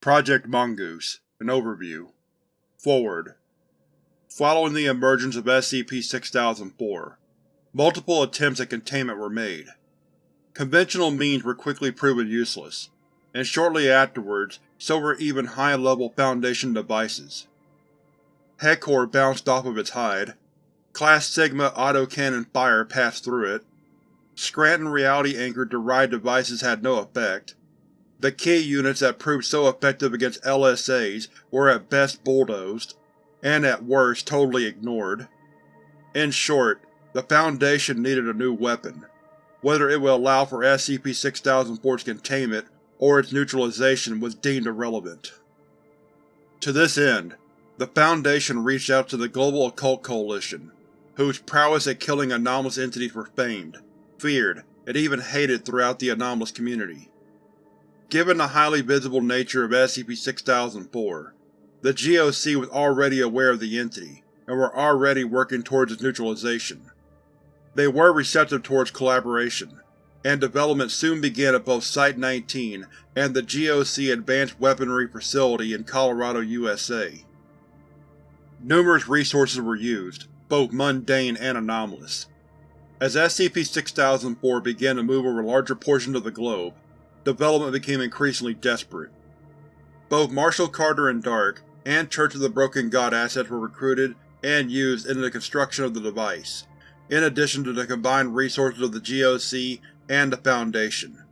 Project Mongoose An Overview. Forward. Following the emergence of SCP-6004, multiple attempts at containment were made. Conventional means were quickly proven useless, and shortly afterwards so were even high-level Foundation devices. Heckor bounced off of its hide, Class Sigma autocannon fire passed through it, Scranton reality-anchored derived devices had no effect, the key units that proved so effective against LSAs were at best bulldozed, and at worst totally ignored. In short, the Foundation needed a new weapon. Whether it would allow for SCP-6004's containment or its neutralization was deemed irrelevant. To this end, the Foundation reached out to the Global Occult Coalition, whose prowess at killing anomalous entities were famed, feared, and even hated throughout the anomalous community. Given the highly visible nature of SCP-6004, the GOC was already aware of the entity, and were already working towards its neutralization. They were receptive towards collaboration, and development soon began at both Site-19 and the GOC Advanced Weaponry Facility in Colorado, USA. Numerous resources were used, both mundane and anomalous. As SCP-6004 began to move over larger portions of the globe, development became increasingly desperate. Both Marshall Carter and Dark, and Church of the Broken God assets were recruited and used in the construction of the device, in addition to the combined resources of the GOC and the Foundation.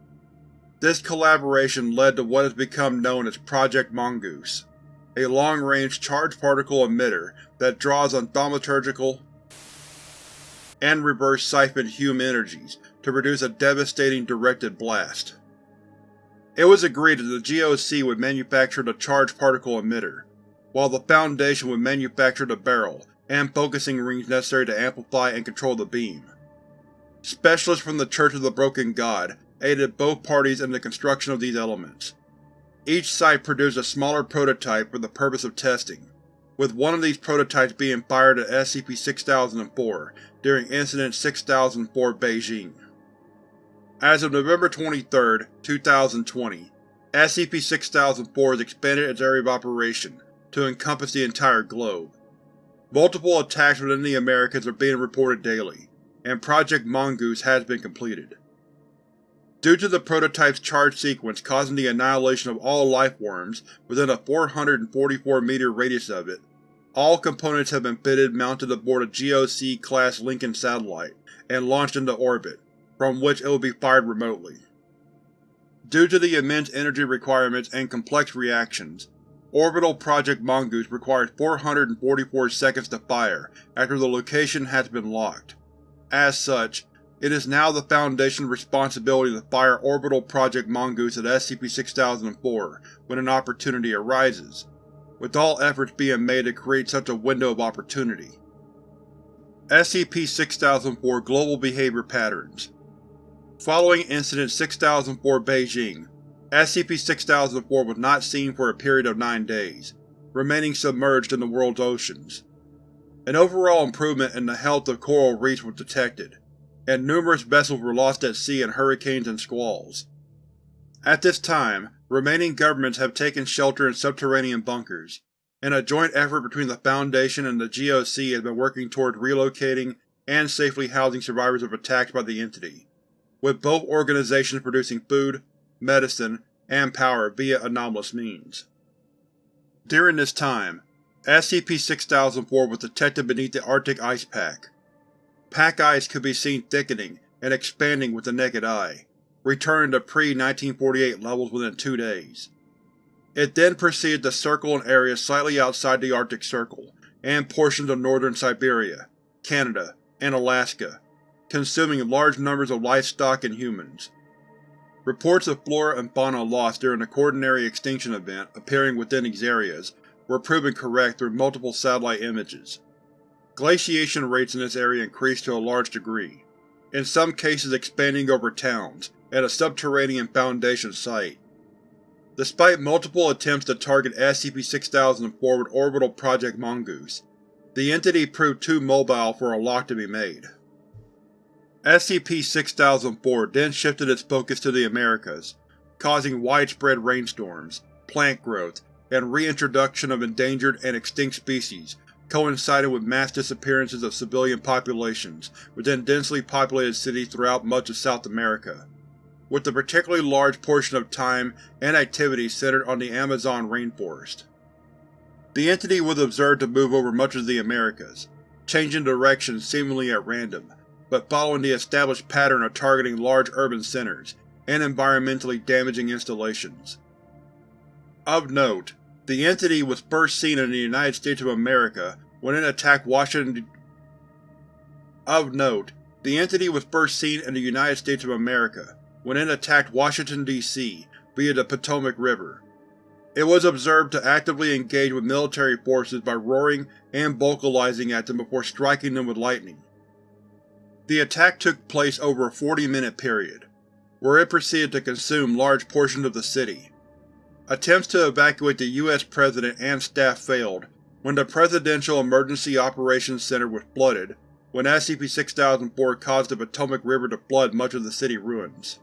This collaboration led to what has become known as Project Mongoose, a long-range charged particle emitter that draws on thaumaturgical and reverse siphoned Hume energies to produce a devastating directed blast. It was agreed that the GOC would manufacture the charged particle emitter, while the Foundation would manufacture the barrel and focusing rings necessary to amplify and control the beam. Specialists from the Church of the Broken God aided both parties in the construction of these elements. Each site produced a smaller prototype for the purpose of testing, with one of these prototypes being fired at SCP-6004 during Incident 6004 Beijing. As of November 23, 2020, SCP-6004 has expanded its area of operation to encompass the entire globe. Multiple attacks within the Americas are being reported daily, and Project Mongoose has been completed. Due to the prototype's charge sequence causing the annihilation of all lifeforms within a 444-meter radius of it, all components have been fitted mounted aboard a GOC-class Lincoln satellite and launched into orbit, from which it will be fired remotely. Due to the immense energy requirements and complex reactions, Orbital Project Mongoose requires 444 seconds to fire after the location has been locked. As such, it is now the Foundation's responsibility to fire Orbital Project Mongoose at SCP-6004 when an opportunity arises, with all efforts being made to create such a window of opportunity. SCP-6004 Global Behavior Patterns Following Incident 6004 Beijing, SCP-6004 was not seen for a period of nine days, remaining submerged in the world's oceans. An overall improvement in the health of coral reefs was detected, and numerous vessels were lost at sea in hurricanes and squalls. At this time, remaining governments have taken shelter in subterranean bunkers, and a joint effort between the Foundation and the GOC has been working toward relocating and safely housing survivors of attacks by the Entity with both organizations producing food, medicine, and power via anomalous means. During this time, SCP-6004 was detected beneath the Arctic ice pack. Pack ice could be seen thickening and expanding with the naked eye, returning to pre-1948 levels within two days. It then proceeded to circle an area slightly outside the Arctic Circle, and portions of northern Siberia, Canada, and Alaska, consuming large numbers of livestock and humans. Reports of flora and fauna lost during the Quaternary extinction event appearing within these areas were proven correct through multiple satellite images. Glaciation rates in this area increased to a large degree, in some cases expanding over towns, at a subterranean Foundation site. Despite multiple attempts to target SCP-6004 with Orbital Project Mongoose, the entity proved too mobile for a lock to be made. SCP-6004 then shifted its focus to the Americas, causing widespread rainstorms, plant growth and reintroduction of endangered and extinct species coincided with mass disappearances of civilian populations within densely populated cities throughout much of South America, with a particularly large portion of time and activity centered on the Amazon rainforest. The entity was observed to move over much of the Americas, changing direction seemingly at random, but following the established pattern of targeting large urban centers and environmentally damaging installations. Of note, the entity was first seen in the United States of America when it attacked Washington Of note, the entity was first seen in the United States of America when it attacked Washington, D.C. via the Potomac River. It was observed to actively engage with military forces by roaring and vocalizing at them before striking them with lightning. The attack took place over a 40-minute period, where it proceeded to consume large portions of the city, Attempts to evacuate the U.S. President and staff failed when the Presidential Emergency Operations Center was flooded when SCP-6004 caused the Potomac River to flood much of the city ruins.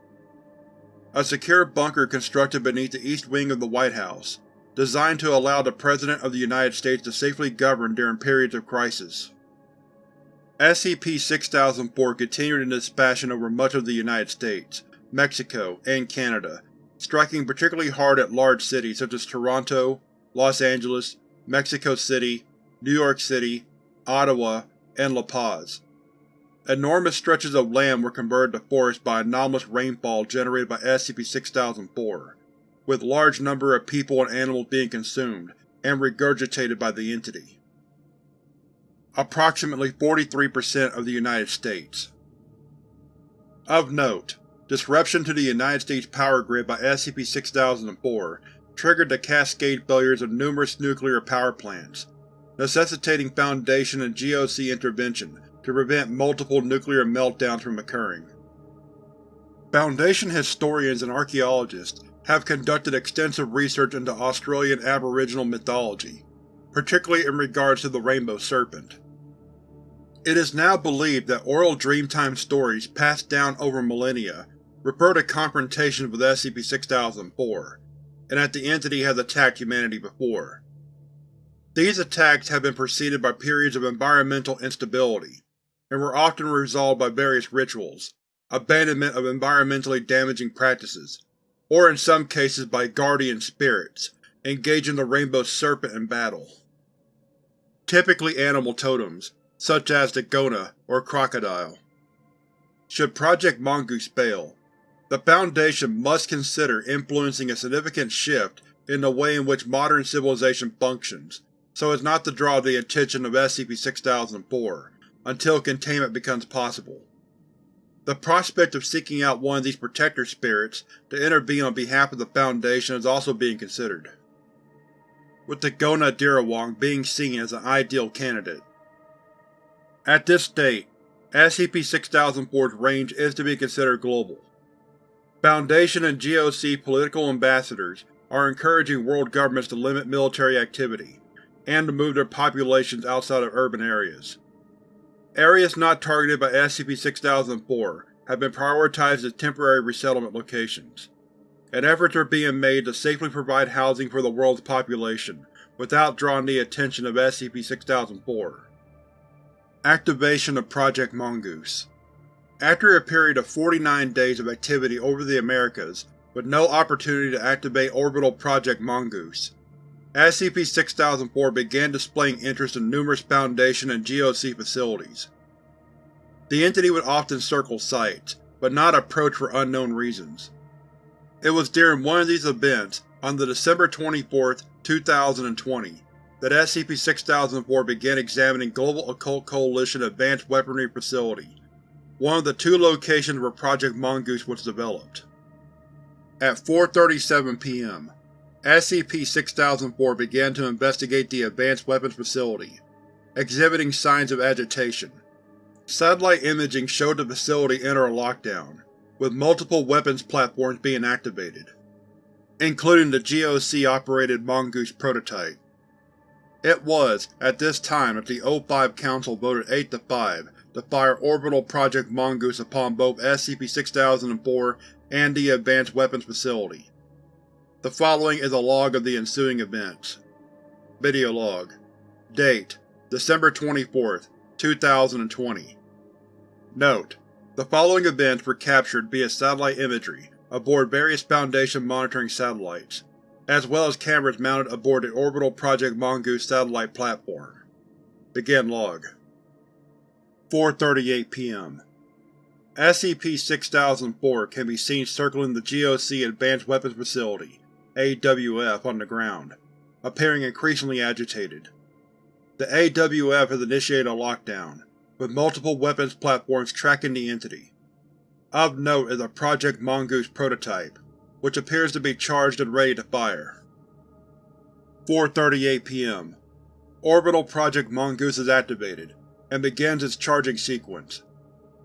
A secure bunker constructed beneath the east wing of the White House, designed to allow the President of the United States to safely govern during periods of crisis. SCP-6004 continued in this fashion over much of the United States, Mexico, and Canada striking particularly hard at large cities such as Toronto, Los Angeles, Mexico City, New York City, Ottawa, and La Paz. Enormous stretches of land were converted to forest by anomalous rainfall generated by SCP-6004, with large number of people and animals being consumed and regurgitated by the entity. Approximately 43% of the United States. Of note, Disruption to the United States power grid by SCP-6004 triggered the cascade failures of numerous nuclear power plants, necessitating Foundation and GOC intervention to prevent multiple nuclear meltdowns from occurring. Foundation historians and archaeologists have conducted extensive research into Australian Aboriginal mythology, particularly in regards to the Rainbow Serpent. It is now believed that oral Dreamtime stories passed down over millennia refer to confrontations with SCP-6004, and that the entity has attacked humanity before. These attacks have been preceded by periods of environmental instability, and were often resolved by various rituals, abandonment of environmentally damaging practices, or in some cases by guardian spirits, engaging the Rainbow Serpent in battle. Typically animal totems, such as the Goanna or crocodile. Should Project Mongoose fail, the Foundation must consider influencing a significant shift in the way in which modern civilization functions, so as not to draw the attention of SCP-6004 until containment becomes possible. The prospect of seeking out one of these Protector Spirits to intervene on behalf of the Foundation is also being considered, with the Goanna Dirawong being seen as an ideal candidate. At this date, SCP-6004's range is to be considered global. Foundation and GOC political ambassadors are encouraging world governments to limit military activity, and to move their populations outside of urban areas. Areas not targeted by SCP-6004 have been prioritized as temporary resettlement locations, and efforts are being made to safely provide housing for the world's population without drawing the attention of SCP-6004. Activation of Project Mongoose after a period of 49 days of activity over the Americas, with no opportunity to activate Orbital Project Mongoose, SCP-6004 began displaying interest in numerous Foundation and GOC facilities. The entity would often circle sites, but not approach for unknown reasons. It was during one of these events, on the December 24, 2020, that SCP-6004 began examining Global Occult Coalition Advanced Weaponry Facility, one of the two locations where Project Mongoose was developed. At 4.37 p.m., SCP-6004 began to investigate the Advanced Weapons Facility, exhibiting signs of agitation. Satellite imaging showed the facility enter a lockdown, with multiple weapons platforms being activated, including the GOC-operated Mongoose prototype. It was, at this time, that the O5 Council voted 8 to 5 to fire Orbital Project Mongoose upon both SCP-6004 and the Advanced Weapons Facility. The following is a log of the ensuing events. Video log. Date: December 24, 2020 Note: The following events were captured via satellite imagery aboard various Foundation monitoring satellites, as well as cameras mounted aboard the orbital Project Mongoose satellite platform. Begin log. 4.38 p.m. SCP-6004 can be seen circling the GOC Advanced Weapons Facility AWF on the ground, appearing increasingly agitated. The AWF has initiated a lockdown, with multiple weapons platforms tracking the entity. Of note is a Project Mongoose prototype, which appears to be charged and ready to fire. 4.38 p.m. Orbital Project Mongoose is activated, and begins its charging sequence.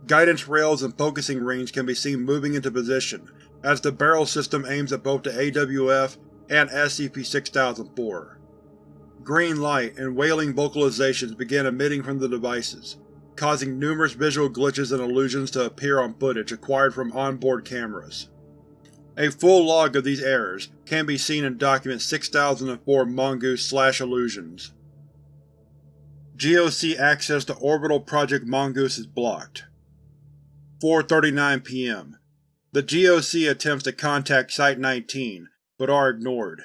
Guidance rails and focusing rings can be seen moving into position as the barrel system aims at both the AWF and SCP-6004. Green light and wailing vocalizations begin emitting from the devices, causing numerous visual glitches and illusions to appear on footage acquired from onboard cameras. A full log of these errors can be seen in Document 6004 Mongoose-Illusions. GOC access to Orbital Project Mongoose is blocked. 4.39 p.m. The GOC attempts to contact Site-19, but are ignored.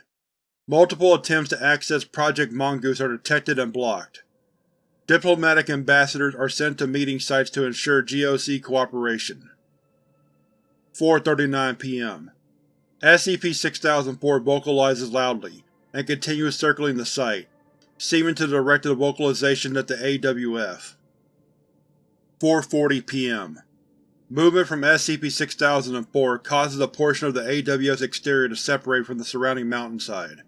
Multiple attempts to access Project Mongoose are detected and blocked. Diplomatic ambassadors are sent to meeting sites to ensure GOC cooperation. 4.39 p.m. SCP-6004 vocalizes loudly, and continues circling the site, seeming to direct the vocalization at the AWF. 4.40 p.m. Movement from SCP-6004 causes a portion of the AWF's exterior to separate from the surrounding mountainside,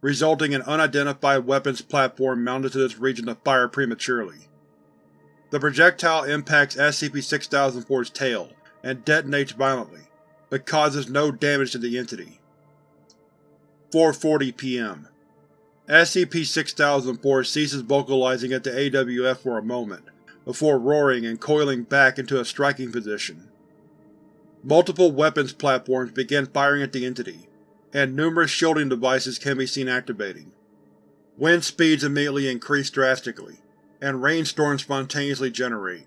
resulting in unidentified weapons platform mounted to this region to fire prematurely. The projectile impacts SCP-6004's tail and detonates violently, but causes no damage to the entity. 4.40 p.m. SCP-6004 ceases vocalizing at the AWF for a moment, before roaring and coiling back into a striking position. Multiple weapons platforms begin firing at the entity, and numerous shielding devices can be seen activating. Wind speeds immediately increase drastically, and rainstorms spontaneously generate.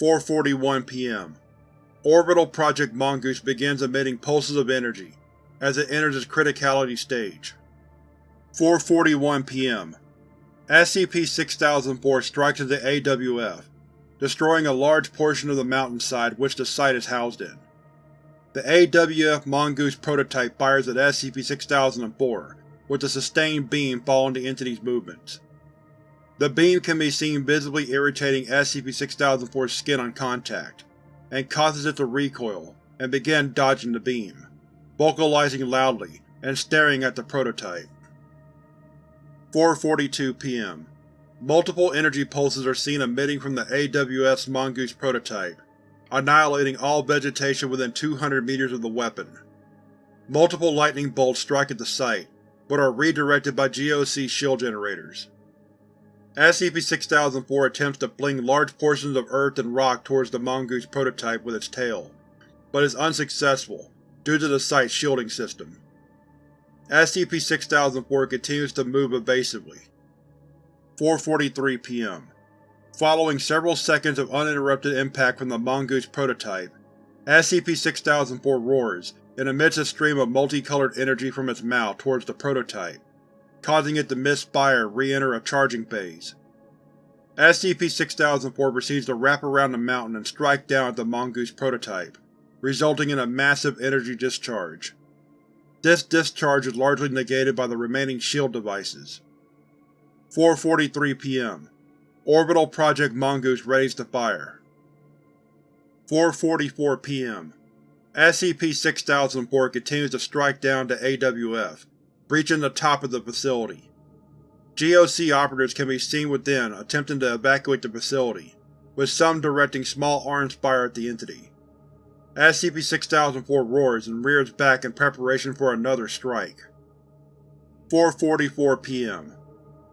4.41 p.m. Orbital Project Mongoose begins emitting pulses of energy as it enters its criticality stage. 4.41 p.m. SCP-6004 strikes the AWF, destroying a large portion of the mountainside which the site is housed in. The AWF Mongoose prototype fires at SCP-6004, with a sustained beam following the entity's movements. The beam can be seen visibly irritating SCP-6004's skin on contact, and causes it to recoil and begin dodging the beam, vocalizing loudly and staring at the prototype. 4.42 p.m. Multiple energy pulses are seen emitting from the AWF Mongoose prototype, annihilating all vegetation within 200 meters of the weapon. Multiple lightning bolts strike at the site, but are redirected by GOC shield generators. SCP-6004 attempts to fling large portions of earth and rock towards the Mongoose prototype with its tail, but is unsuccessful due to the site's shielding system. SCP-6004 continues to move evasively. 4.43 p.m. Following several seconds of uninterrupted impact from the Mongoose prototype, SCP-6004 roars and emits a stream of multicolored energy from its mouth towards the prototype, causing it to misfire and re-enter a charging phase. SCP-6004 proceeds to wrap around the mountain and strike down at the Mongoose prototype, resulting in a massive energy discharge. This discharge is largely negated by the remaining shield devices. 4.43 p.m. Orbital Project Mongoose readies to fire. 4.44 p.m. SCP-6004 continues to strike down to AWF, breaching the top of the facility. GOC operatives can be seen within attempting to evacuate the facility, with some directing small arms fire at the entity. SCP-6004 roars and rears back in preparation for another strike. 4.44 p.m.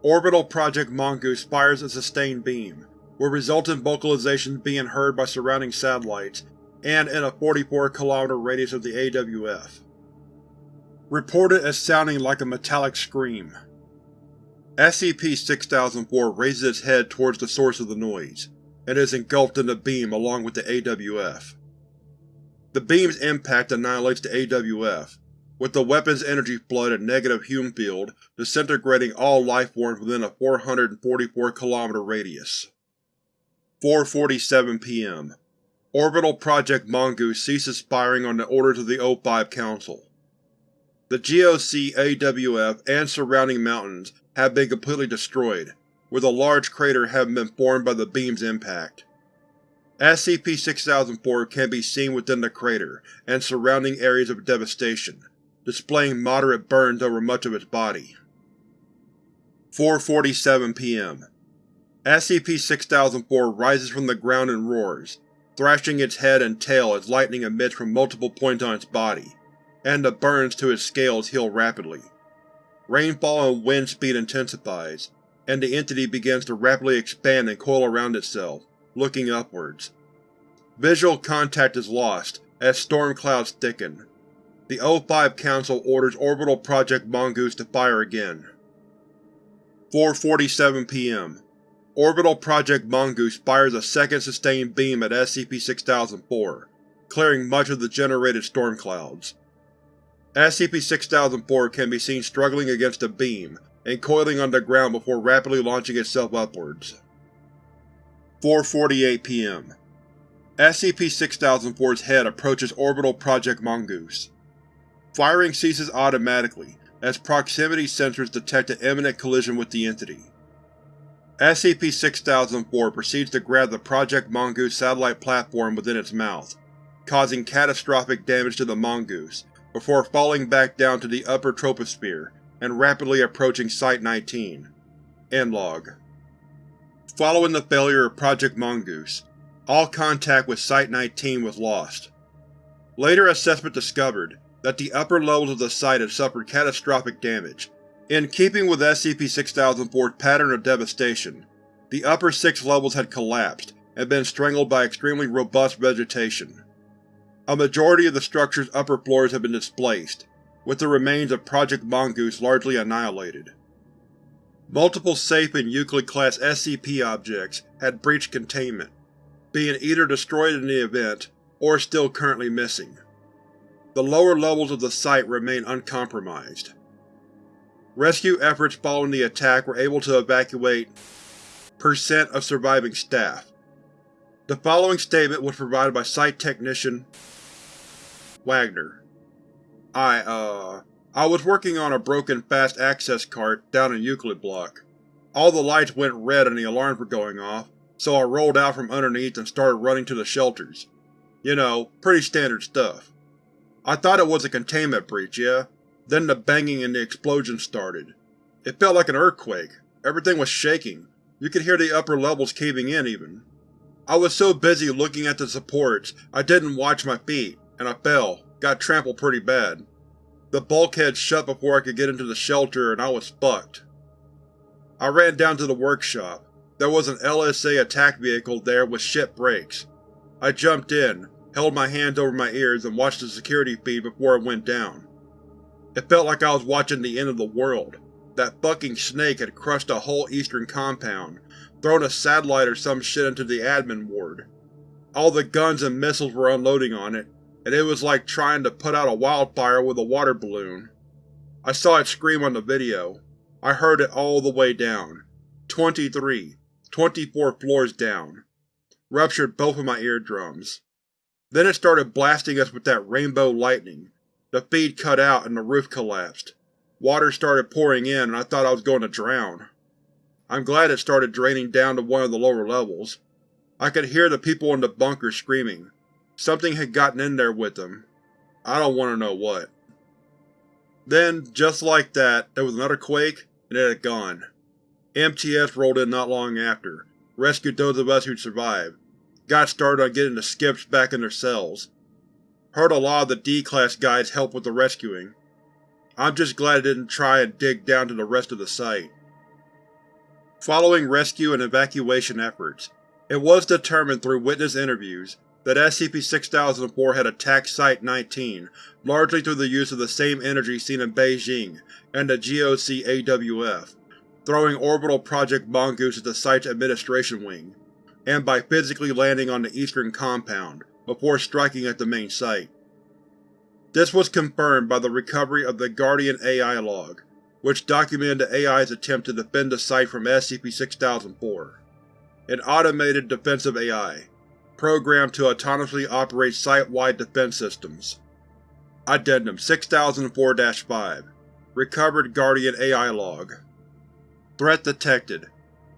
Orbital Project Mongoose fires a sustained beam, with resultant vocalizations being heard by surrounding satellites and in a 44 km radius of the AWF. Reported as sounding like a metallic scream. SCP-6004 raises its head towards the source of the noise, and is engulfed in the beam along with the AWF. The beam's impact annihilates the AWF, with the weapon's energy flood and negative Hume field disintegrating all lifeforms within a 444 km radius. 4.47 p.m. Orbital Project Mongoose ceases firing on the orders of the O5 Council. The GOC, AWF, and surrounding mountains have been completely destroyed, with a large crater having been formed by the beam's impact. SCP-6004 can be seen within the crater and surrounding areas of devastation, displaying moderate burns over much of its body. 4.47 p.m. SCP-6004 rises from the ground and roars, thrashing its head and tail as lightning emits from multiple points on its body, and the burns to its scales heal rapidly. Rainfall and wind speed intensifies, and the entity begins to rapidly expand and coil around itself, looking upwards. Visual contact is lost as storm clouds thicken. The O5 Council orders Orbital Project Mongoose to fire again. 4.47 p.m. Orbital Project Mongoose fires a second sustained beam at SCP-6004, clearing much of the generated storm clouds. SCP-6004 can be seen struggling against a beam and coiling on the ground before rapidly launching itself upwards. 4.48 p.m. SCP-6004's head approaches Orbital Project Mongoose. Firing ceases automatically as proximity sensors detect an imminent collision with the entity. SCP-6004 proceeds to grab the Project Mongoose satellite platform within its mouth, causing catastrophic damage to the Mongoose, before falling back down to the upper troposphere and rapidly approaching Site-19. End log. Following the failure of Project Mongoose, all contact with Site-19 was lost. Later assessment discovered that the upper levels of the site had suffered catastrophic damage. In keeping with SCP-6004's pattern of devastation, the upper six levels had collapsed and been strangled by extremely robust vegetation. A majority of the structure's upper floors have been displaced, with the remains of Project Mongoose largely annihilated. Multiple safe and Euclid-class SCP objects had breached containment, being either destroyed in the event or still currently missing. The lower levels of the site remain uncompromised. Rescue efforts following the attack were able to evacuate percent of surviving staff. The following statement was provided by Site Technician Wagner. I, uh, I was working on a broken fast access cart down in Euclid Block. All the lights went red and the alarms were going off, so I rolled out from underneath and started running to the shelters. You know, pretty standard stuff. I thought it was a containment breach, yeah? Then the banging and the explosion started. It felt like an earthquake. Everything was shaking. You could hear the upper levels caving in, even. I was so busy looking at the supports, I didn't watch my feet and I fell, got trampled pretty bad. The bulkhead shut before I could get into the shelter and I was fucked. I ran down to the workshop. There was an LSA attack vehicle there with shit brakes. I jumped in, held my hands over my ears and watched the security feed before it went down. It felt like I was watching the end of the world. That fucking snake had crushed a whole eastern compound, thrown a satellite or some shit into the admin ward. All the guns and missiles were unloading on it, and it was like trying to put out a wildfire with a water balloon. I saw it scream on the video. I heard it all the way down. 23, 24 floors down. Ruptured both of my eardrums. Then it started blasting us with that rainbow lightning. The feed cut out and the roof collapsed. Water started pouring in and I thought I was going to drown. I'm glad it started draining down to one of the lower levels. I could hear the people in the bunker screaming. Something had gotten in there with them. I don't want to know what. Then, just like that, there was another quake, and it had gone. MTF rolled in not long after, rescued those of us who'd survived, got started on getting the skips back in their cells. Heard a lot of the D-Class guys help with the rescuing. I'm just glad I didn't try and dig down to the rest of the site. Following rescue and evacuation efforts, it was determined through witness interviews that SCP-6004 had attacked Site-19 largely through the use of the same energy seen in Beijing and the GOC-AWF, throwing orbital Project Mongoose at the site's administration wing, and by physically landing on the eastern compound, before striking at the main site. This was confirmed by the recovery of the Guardian AI log, which documented the AI's attempt to defend the site from SCP-6004. An automated defensive AI, programmed to autonomously operate site-wide defense systems. Addendum 6004-5 Recovered Guardian AI Log Threat detected.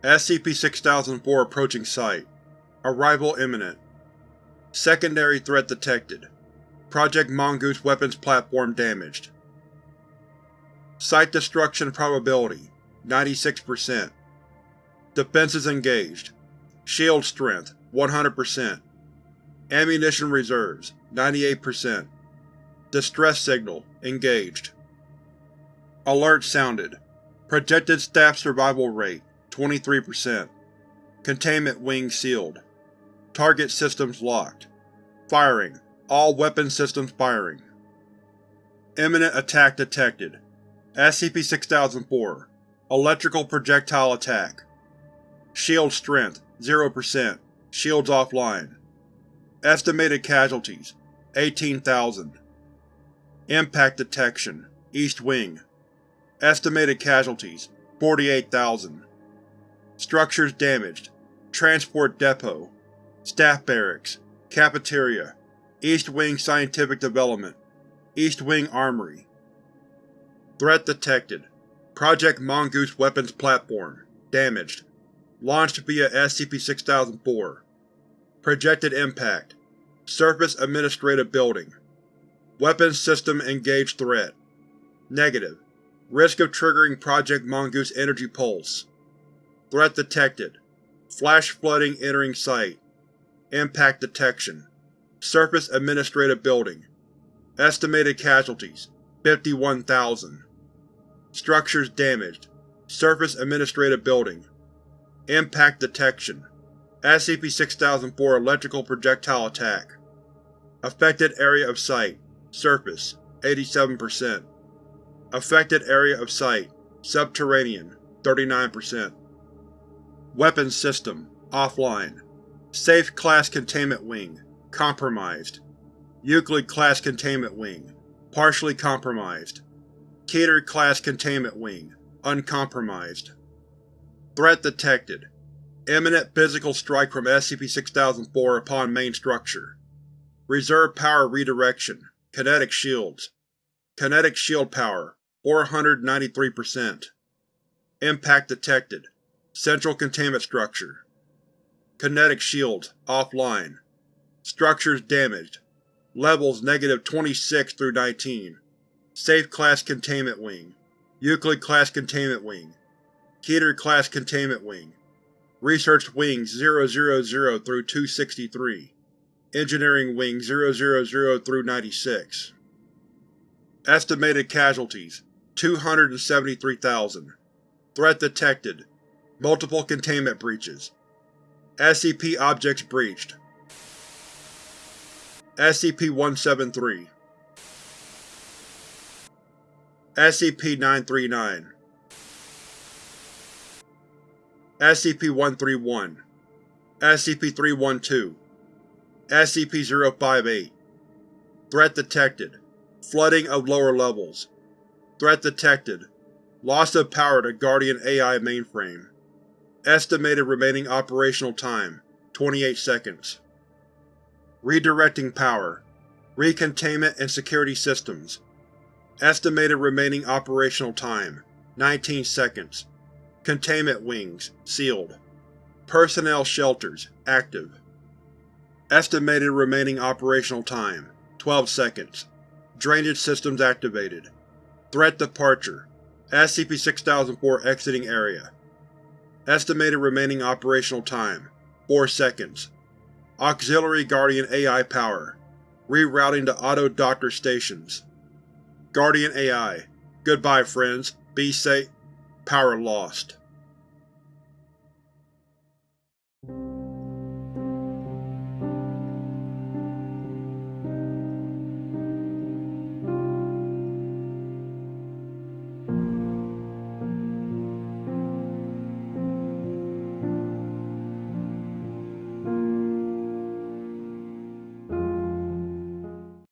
SCP-6004 approaching site. Arrival imminent. Secondary threat detected. Project Mongoose weapons platform damaged. Site destruction probability 96%. Defenses engaged. Shield strength 100%. Ammunition reserves 98%. Distress signal engaged. Alert sounded. Projected staff survival rate 23%. Containment wing sealed. Target systems locked. Firing. All weapon systems firing. Imminent attack detected. SCP-6004 Electrical projectile attack. Shield strength 0%. Shields offline. Estimated casualties 18,000. Impact detection East Wing Estimated casualties 48,000. Structures damaged. Transport depot. Staff barracks. Cafeteria. East Wing Scientific Development. East Wing Armory. Threat detected. Project Mongoose weapons platform. Damaged. Launched via SCP-6004. Projected impact. Surface Administrative Building. Weapons System Engaged Threat. Negative. Risk of triggering Project Mongoose Energy Pulse. Threat detected. Flash flooding entering site. Impact detection. Surface Administrative Building. Estimated casualties 51,000. Structures damaged. Surface Administrative Building. Impact detection. SCP-6004 Electrical projectile attack. Affected area of Site Surface 87%. Affected area of Site Subterranean 39%. Weapons system offline. Safe Class Containment Wing compromised. Euclid Class Containment Wing partially compromised. Keter Class Containment Wing uncompromised. Threat detected. Imminent physical strike from SCP-6004 upon main structure. Reserve power redirection. Kinetic shields. Kinetic shield power 493%. Impact detected. Central containment structure. Kinetic shields offline. Structures damaged. Levels negative 26 through 19. Safe Class Containment Wing. Euclid Class Containment Wing. Keter Class Containment Wing. Research Wings 000 through 263. Engineering Wing 000 through 96. Estimated casualties 273,000. Threat detected. Multiple containment breaches. SCP objects breached. SCP-173 SCP-939 SCP-131 SCP-312 SCP-058 Threat detected. Flooding of lower levels. Threat detected. Loss of power to Guardian AI mainframe. Estimated remaining operational time 28 seconds. Redirecting power. Recontainment and security systems. Estimated remaining operational time 19 seconds. Containment wings sealed. Personnel shelters active. Estimated remaining operational time 12 seconds. Drainage systems activated. Threat departure. SCP-6004 exiting area. Estimated remaining operational time 4 seconds. Auxiliary Guardian AI power. Rerouting to auto-doctor stations. Guardian AI. Goodbye friends. Be safe. Power lost.